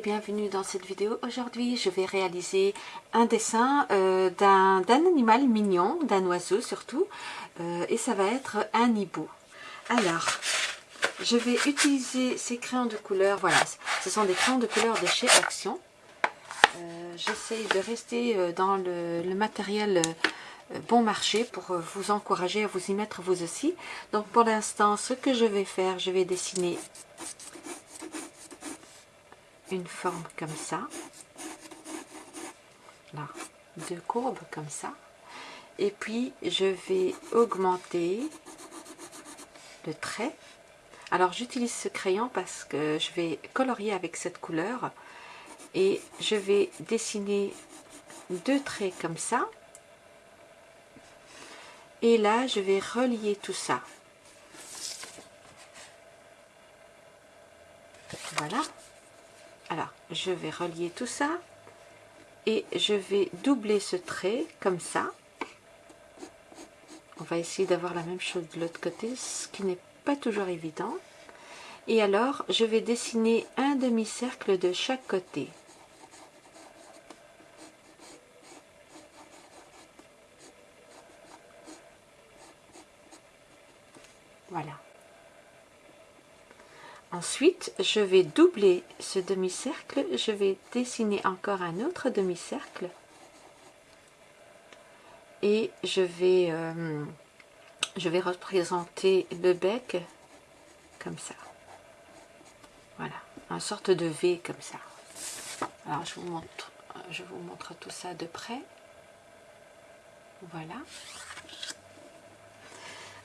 bienvenue dans cette vidéo. Aujourd'hui, je vais réaliser un dessin euh, d'un animal mignon, d'un oiseau surtout, euh, et ça va être un hibou. Alors, je vais utiliser ces crayons de couleur, voilà, ce sont des crayons de couleur de chez Action. Euh, j'essaye de rester dans le, le matériel bon marché pour vous encourager à vous y mettre vous aussi. Donc pour l'instant, ce que je vais faire, je vais dessiner une forme comme ça. Là, deux courbes comme ça. Et puis, je vais augmenter le trait. Alors, j'utilise ce crayon parce que je vais colorier avec cette couleur. Et je vais dessiner deux traits comme ça. Et là, je vais relier tout ça. Voilà. Je vais relier tout ça et je vais doubler ce trait comme ça. On va essayer d'avoir la même chose de l'autre côté, ce qui n'est pas toujours évident. Et alors, je vais dessiner un demi-cercle de chaque côté. Voilà. Ensuite, je vais doubler ce demi-cercle, je vais dessiner encore un autre demi-cercle et je vais, euh, je vais représenter le bec comme ça. Voilà, une sorte de V comme ça. Alors, je vous montre, je vous montre tout ça de près. Voilà.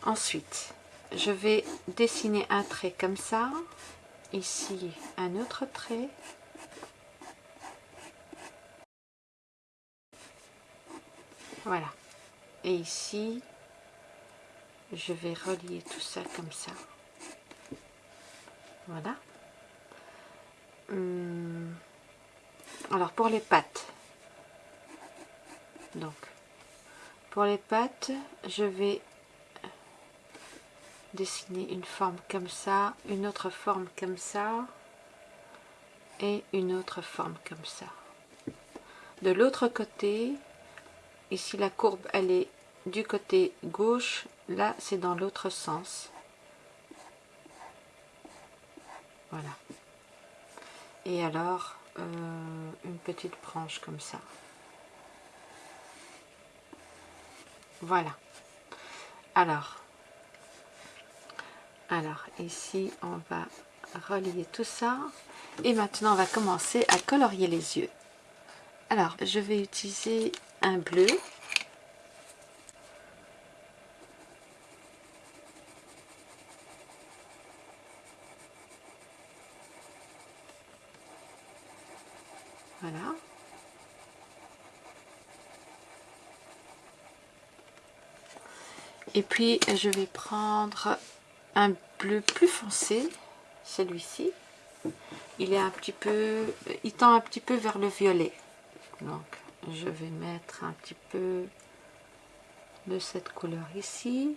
Ensuite, je vais dessiner un trait comme ça, ici un autre trait, voilà, et ici je vais relier tout ça comme ça, voilà. Hum. Alors pour les pattes, donc pour les pattes, je vais dessiner une forme comme ça, une autre forme comme ça, et une autre forme comme ça. De l'autre côté, ici la courbe elle est du côté gauche, là c'est dans l'autre sens. Voilà. Et alors, euh, une petite branche comme ça. Voilà. Alors, alors ici, on va relier tout ça. Et maintenant, on va commencer à colorier les yeux. Alors, je vais utiliser un bleu. Voilà. Et puis, je vais prendre un bleu plus foncé, celui-ci. Il est un petit peu, il tend un petit peu vers le violet. Donc, je vais mettre un petit peu de cette couleur ici,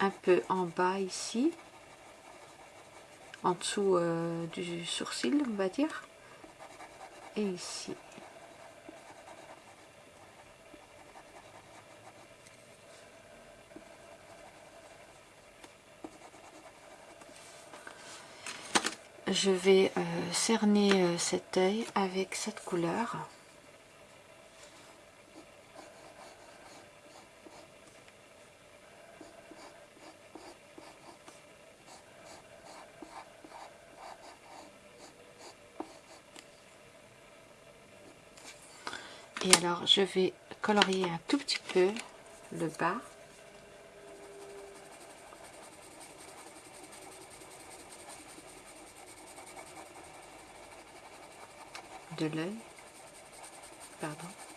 un peu en bas ici, en dessous euh, du sourcil, on va dire, et ici. Je vais euh, cerner euh, cet œil avec cette couleur. Et alors je vais colorier un tout petit peu le bas. De l'œil. Pardon.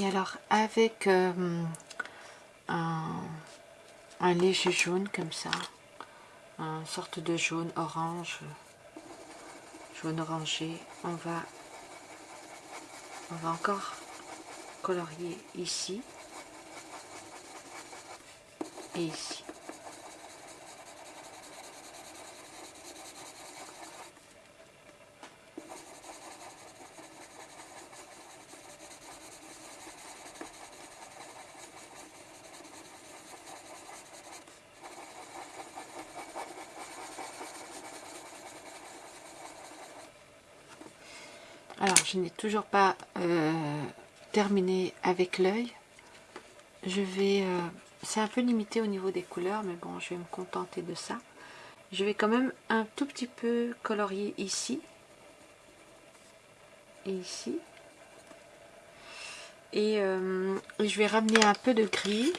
Et alors avec euh, un, un, léger jaune comme ça, une sorte de jaune orange, jaune orangé, on va, on va encore colorier ici et ici. Alors, je n'ai toujours pas euh, terminé avec l'œil. Je vais... Euh, c'est un peu limité au niveau des couleurs, mais bon, je vais me contenter de ça. Je vais quand même un tout petit peu colorier ici. Et ici. Et euh, je vais ramener un peu de gris.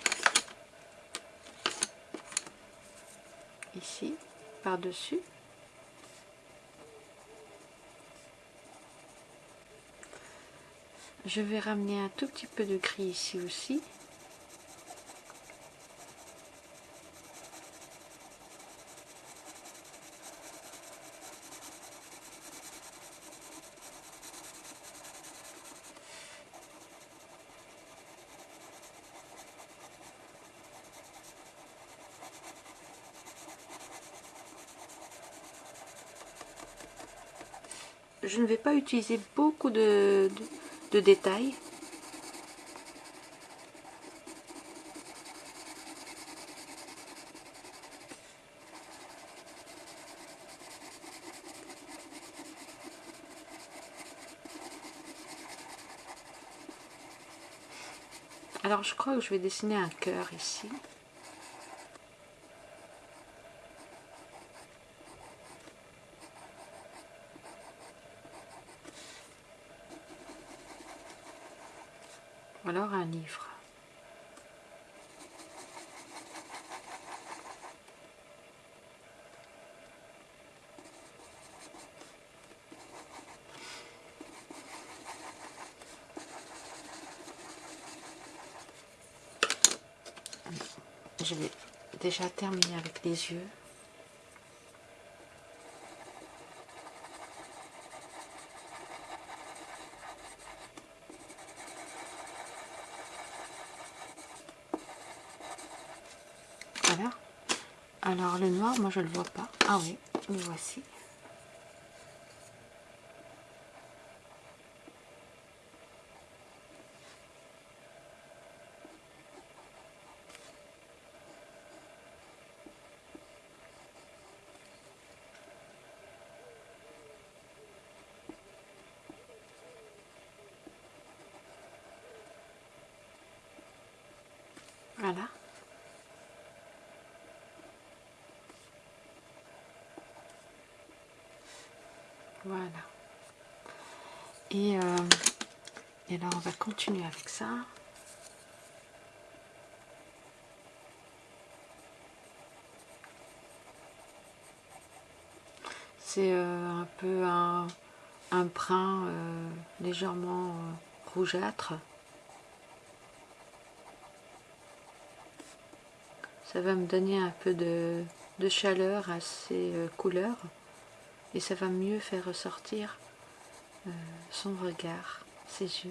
Ici, par-dessus. Je vais ramener un tout petit peu de gris ici aussi. je ne vais pas utiliser beaucoup de, de détails. Alors je crois que je vais dessiner un cœur ici. alors un livre. Je vais déjà terminer avec les yeux. Alors le noir, moi je le vois pas. Ah oui, le voici. Voilà. Voilà. Et, euh, et là, on va continuer avec ça. C'est euh, un peu un, un brun euh, légèrement rougeâtre. Ça va me donner un peu de, de chaleur à ces couleurs et ça va mieux faire ressortir euh, son regard, ses yeux.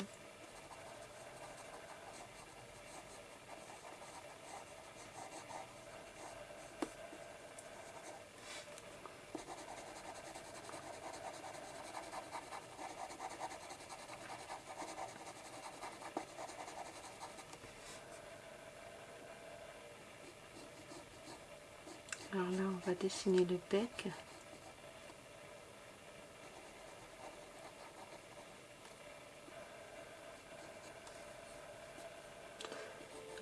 Alors là, on va dessiner le bec.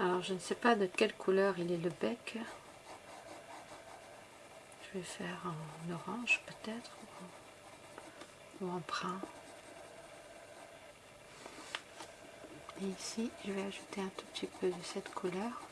Alors je ne sais pas de quelle couleur il est le bec. Je vais faire en orange peut-être ou en brun. Et ici je vais ajouter un tout petit peu de cette couleur.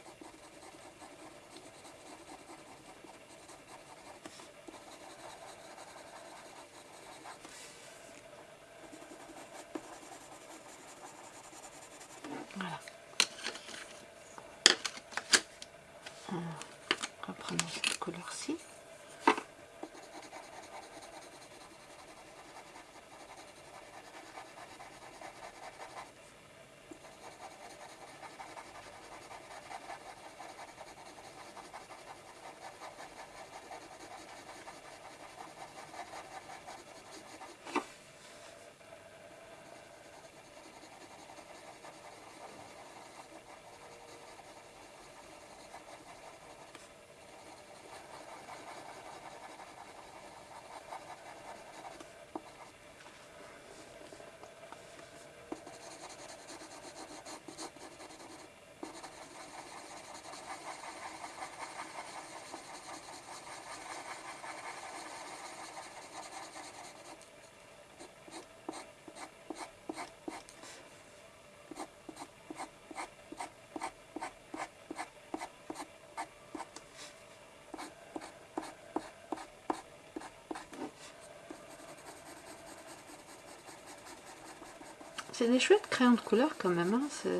C'est des chouettes crayons de couleur quand même. Hein.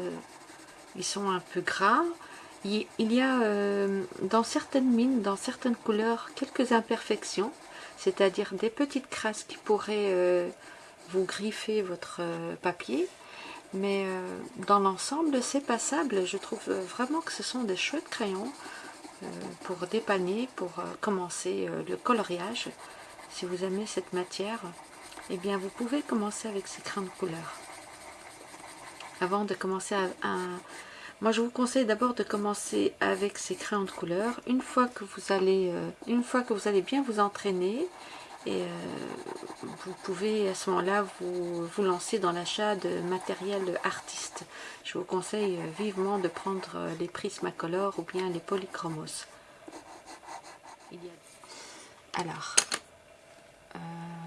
Ils sont un peu gras. Il, y a euh, dans certaines mines, dans certaines couleurs, quelques imperfections. C'est-à-dire des petites crasses qui pourraient euh, vous griffer votre euh, papier. Mais dans l'ensemble, c'est passable. Je trouve vraiment que ce sont des chouettes crayons pour dépanner, pour commencer le coloriage. Si vous aimez cette matière, eh bien vous pouvez commencer avec ces crayons de couleur. Avant de commencer à, moi je vous conseille d'abord de commencer avec ces crayons de couleur. Une fois que vous allez, euh, une fois que vous allez bien vous entraîner, et euh, vous pouvez à ce moment-là vous, vous lancer dans l'achat de matériel artiste. Je vous conseille euh, vivement de prendre les Prismacolor ou bien les Polychromos. Alors,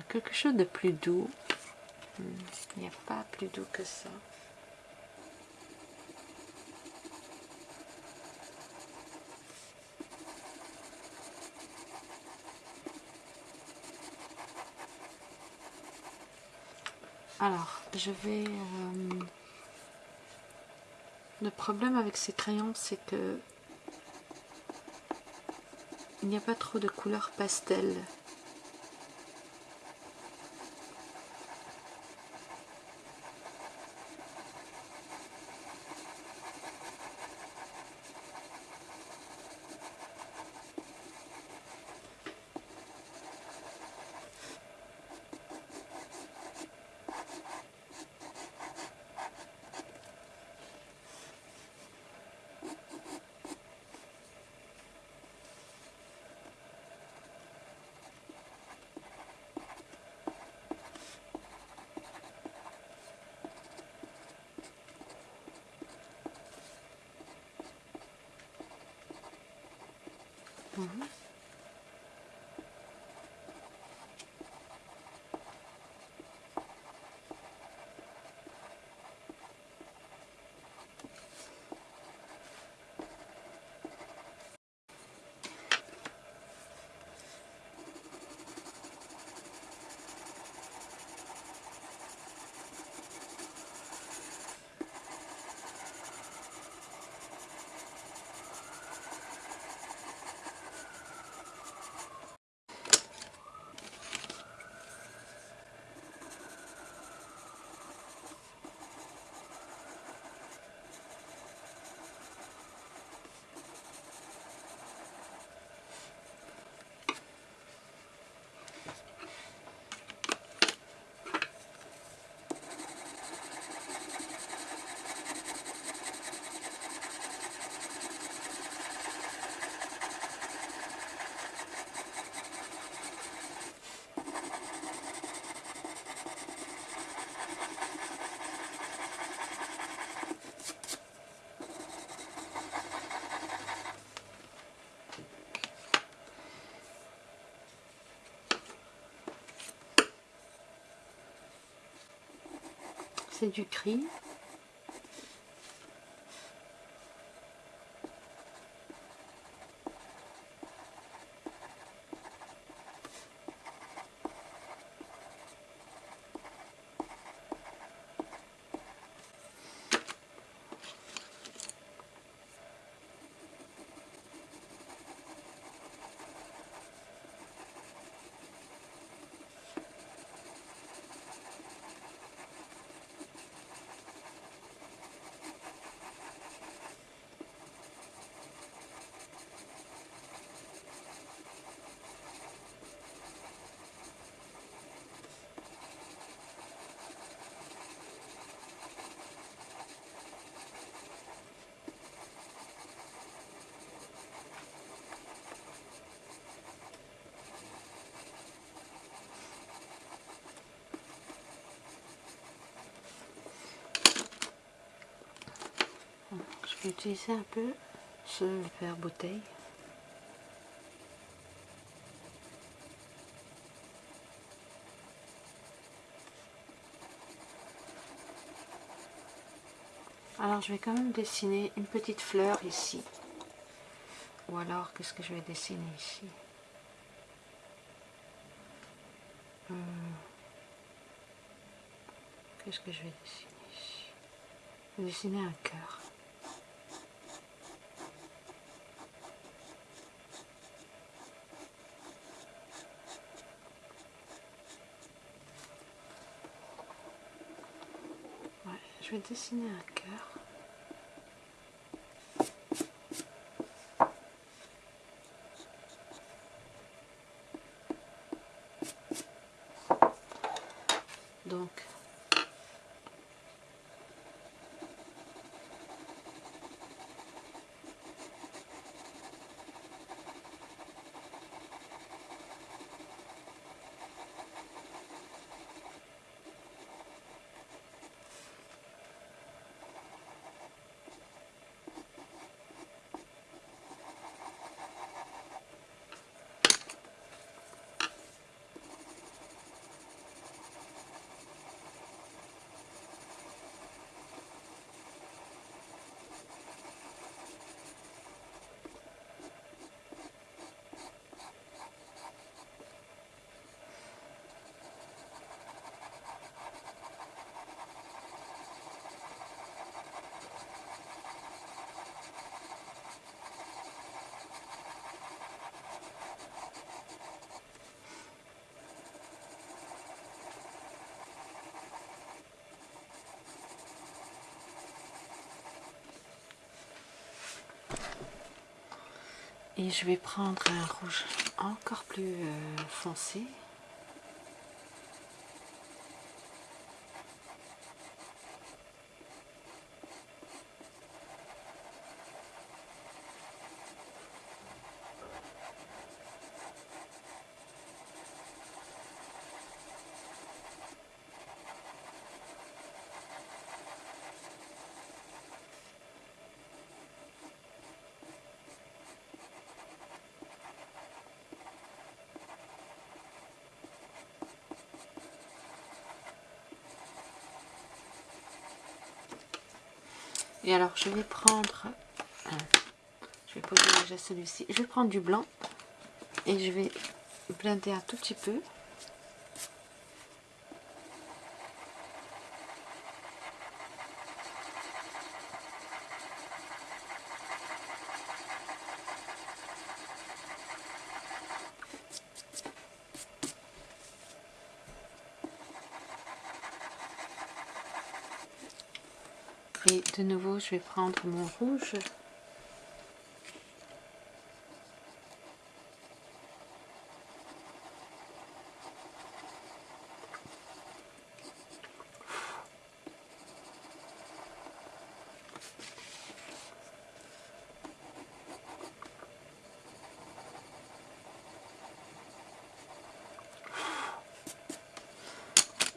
quelque chose de plus doux. Hmm, il n'y a pas plus doux que ça. Alors, je vais... Euh, le problème avec ces crayons, c'est que il n'y a pas trop de couleurs pastel. C'est du cri. Je vais utiliser un peu ce verre bouteille. Alors je vais quand même dessiner une petite fleur ici. Ou alors qu'est-ce que je vais dessiner ici? Euh, Qu'est-ce que je vais dessiner Je vais dessiner un cœur. Je vais dessiner un cœur. Donc, Et je vais prendre un rouge encore plus euh, foncé. Et alors, je vais prendre... je vais poser déjà celui-ci. Je vais prendre du blanc et je vais blender un tout petit peu. Et de nouveau, je vais prendre mon rouge.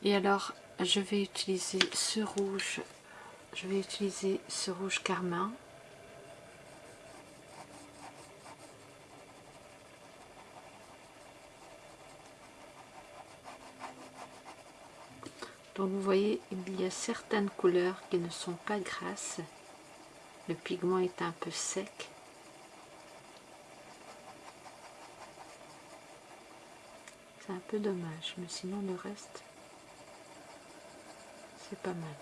Et alors, je vais utiliser ce rouge je vais utiliser ce rouge carmin. Donc vous voyez il y a certaines couleurs qui ne sont pas grasses. Le pigment est un peu sec. C'est un peu dommage mais sinon le reste c'est pas mal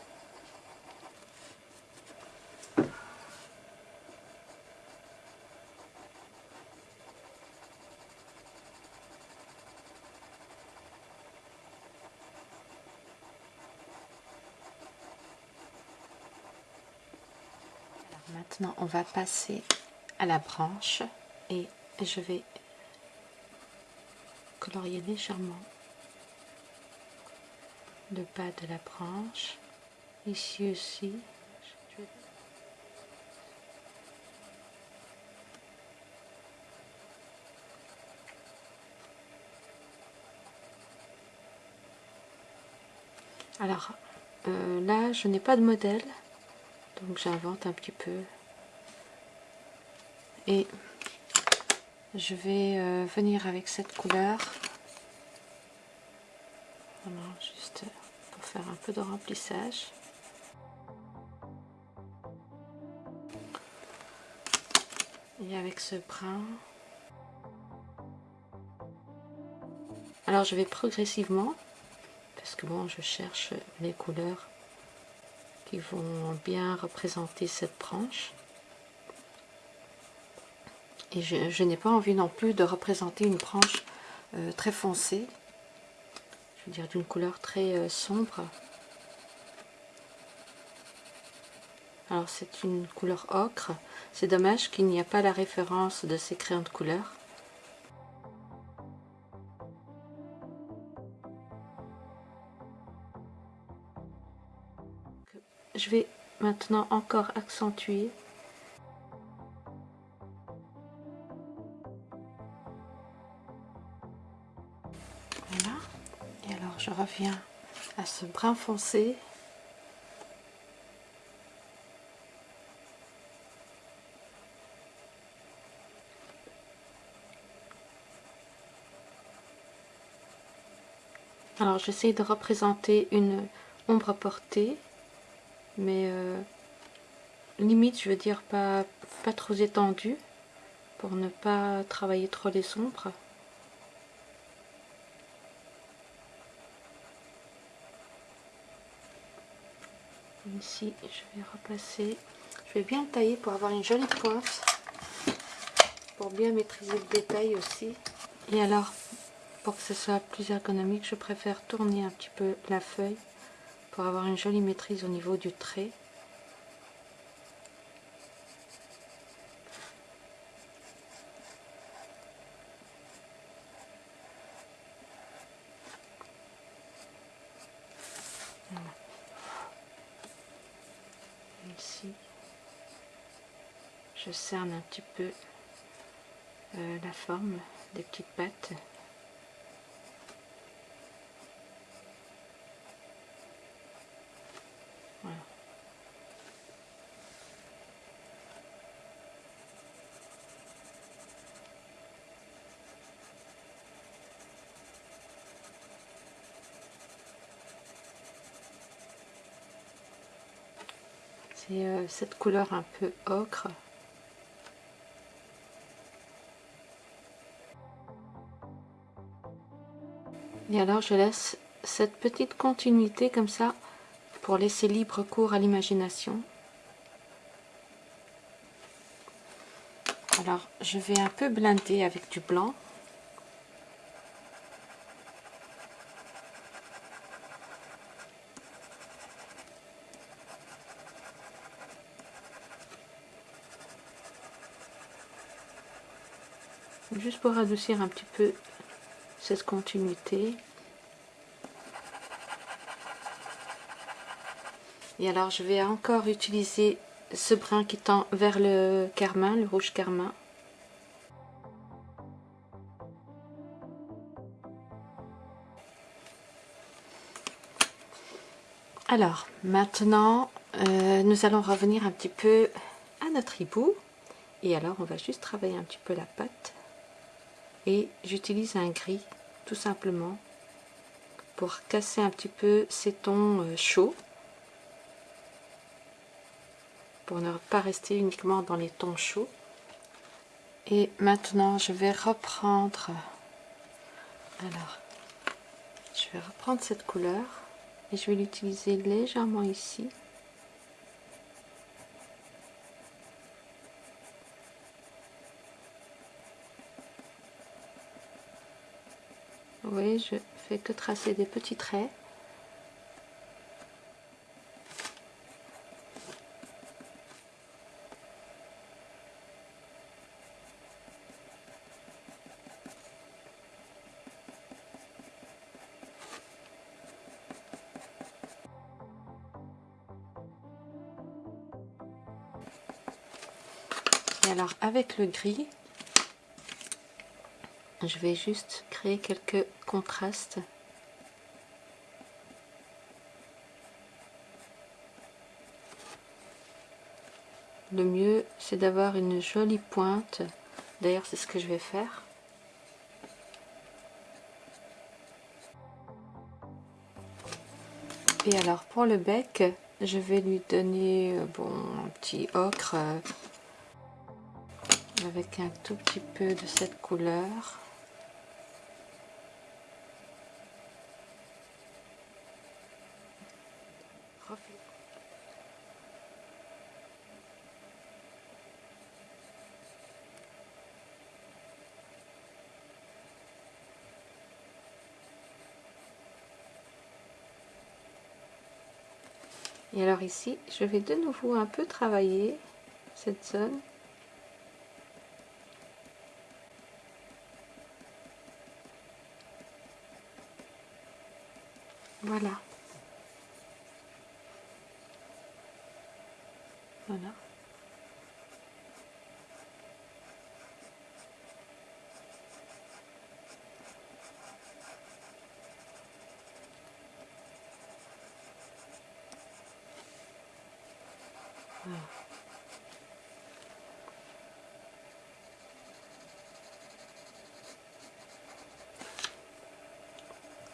Maintenant, on va passer à la branche et je vais colorier légèrement le bas de la branche. Ici aussi. Alors, euh, là, je n'ai pas de modèle, donc j'invente un petit peu et je vais euh, venir avec cette couleur. Juste pour faire un peu de remplissage. Et avec ce brun. Alors je vais progressivement parce que bon je cherche les couleurs qui vont bien représenter cette branche. Et je, n'ai pas envie non plus de représenter une branche euh, très foncée, je veux dire d'une couleur très euh, sombre. Alors c'est une couleur ocre, c'est dommage qu'il n'y a pas la référence de ces crayons de couleur. Je vais maintenant encore accentuer Reviens à ce brun foncé. Alors j'essaie de représenter une ombre portée mais euh, limite je veux dire pas, pas trop étendu pour ne pas travailler trop les sombres ici je vais repasser je vais bien tailler pour avoir une jolie pointe pour bien maîtriser le détail aussi et alors pour que ce soit plus ergonomique je préfère tourner un petit peu la feuille pour avoir une jolie maîtrise au niveau du trait. Ici, je cerne un petit peu euh, la forme des petites pattes. C'est euh, cette couleur un peu ocre. Et alors je laisse cette petite continuité comme ça pour laisser libre cours à l'imagination. Alors je vais un peu blinder avec du blanc. juste pour adoucir un petit peu cette continuité. Et alors je vais encore utiliser ce brin qui tend vers le carmin, le rouge carmin. Alors, maintenant, euh, nous allons revenir un petit peu à notre hibou. Et alors, on va juste travailler un petit peu la pâte et j'utilise un gris tout simplement pour casser un petit peu ces tons euh, chauds. Pour ne pas rester uniquement dans les tons chauds. Et maintenant je vais reprendre alors je vais reprendre cette couleur et je vais l'utiliser légèrement ici Vous je fais que tracer des petits traits. Et alors avec le gris, je vais juste créer quelques contrastes. Le mieux c'est d'avoir une jolie pointe. D'ailleurs c'est ce que je vais faire. Et alors pour le bec je vais lui donner euh, bon un petit ocre euh, avec un tout petit peu de cette couleur Et alors ici, je vais de nouveau un peu travailler cette zone. Voilà.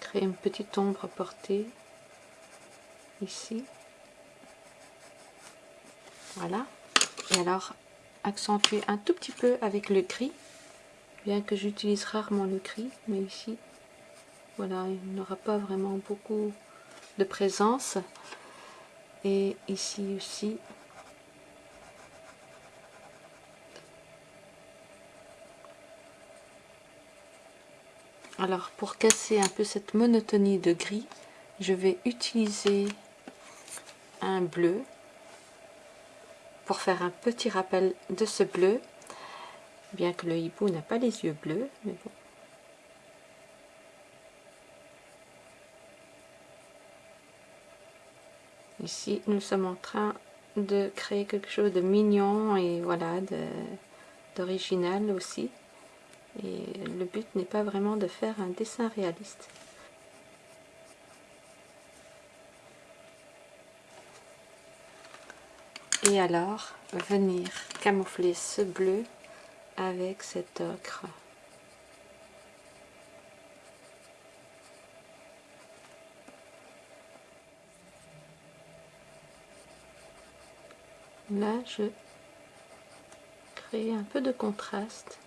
Créer une petite ombre portée ici. Voilà. Et alors, accentuer un tout petit peu avec le gris, bien que j'utilise rarement le gris, mais ici, voilà, il n'aura pas vraiment beaucoup de présence. Et ici aussi, Alors pour casser un peu cette monotonie de gris, je vais utiliser un bleu pour faire un petit rappel de ce bleu, bien que le hibou n'a pas les yeux bleus, mais bon. Ici, nous sommes en train de créer quelque chose de mignon et voilà, d'original aussi. Et le but n'est pas vraiment de faire un dessin réaliste. Et alors, venir camoufler ce bleu avec cet ocre. Là, je crée un peu de contraste.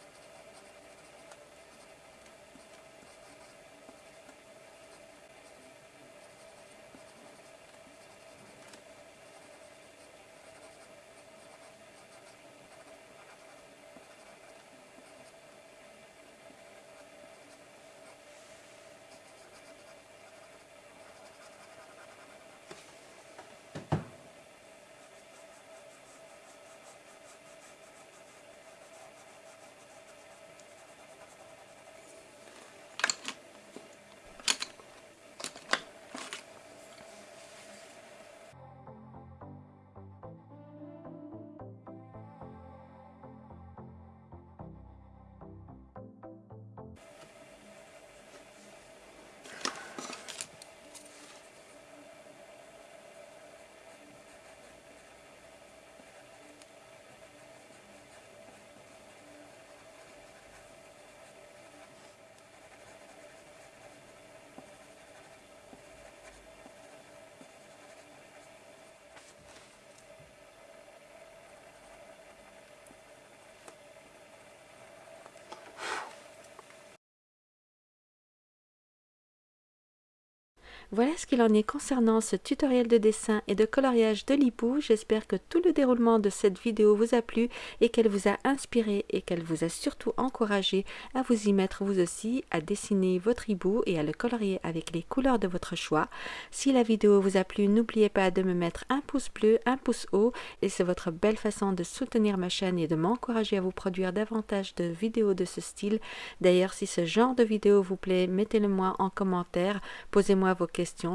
Voilà ce qu'il en est concernant ce tutoriel de dessin et de coloriage de l'hibou. J'espère que tout le déroulement de cette vidéo vous a plu et qu'elle vous a inspiré et qu'elle vous a surtout encouragé à vous y mettre vous aussi, à dessiner votre hibou et à le colorier avec les couleurs de votre choix. Si la vidéo vous a plu, n'oubliez pas de me mettre un pouce bleu, un pouce haut et c'est votre belle façon de soutenir ma chaîne et de m'encourager à vous produire davantage de vidéos de ce style. D'ailleurs, si ce genre de vidéo vous plaît, mettez-le moi en commentaire, posez-moi vos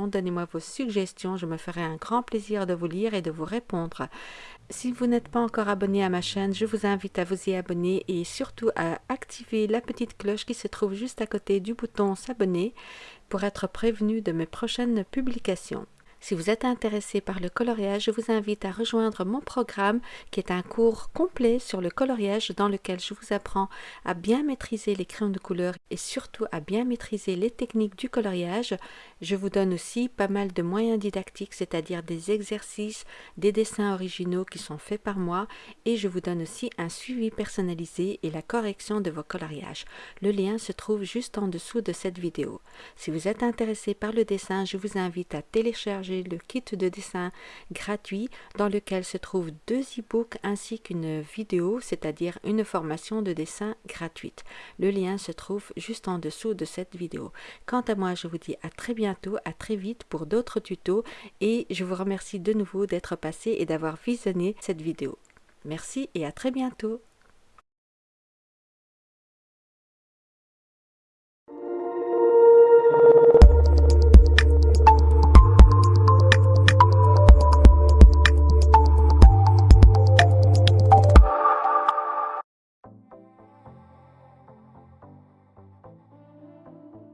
donnez-moi vos suggestions, je me ferai un grand plaisir de vous lire et de vous répondre. Si vous n'êtes pas encore abonné à ma chaîne, je vous invite à vous y abonner et surtout à activer la petite cloche qui se trouve juste à côté du bouton s'abonner pour être prévenu de mes prochaines publications. Si vous êtes intéressé par le coloriage, je vous invite à rejoindre mon programme qui est un cours complet sur le coloriage dans lequel je vous apprends à bien maîtriser les crayons de couleur et surtout à bien maîtriser les techniques du coloriage. Je vous donne aussi pas mal de moyens didactiques, c'est-à-dire des exercices, des dessins originaux qui sont faits par moi et je vous donne aussi un suivi personnalisé et la correction de vos coloriages. Le lien se trouve juste en dessous de cette vidéo. Si vous êtes intéressé par le dessin, je vous invite à télécharger le kit de dessin gratuit dans lequel se trouvent deux e-books ainsi qu'une vidéo, c'est-à-dire une formation de dessin gratuite. Le lien se trouve juste en dessous de cette vidéo. Quant à moi, je vous dis à très bientôt, à très vite pour d'autres tutos et je vous remercie de nouveau d'être passé et d'avoir visionné cette vidéo. Merci et à très bientôt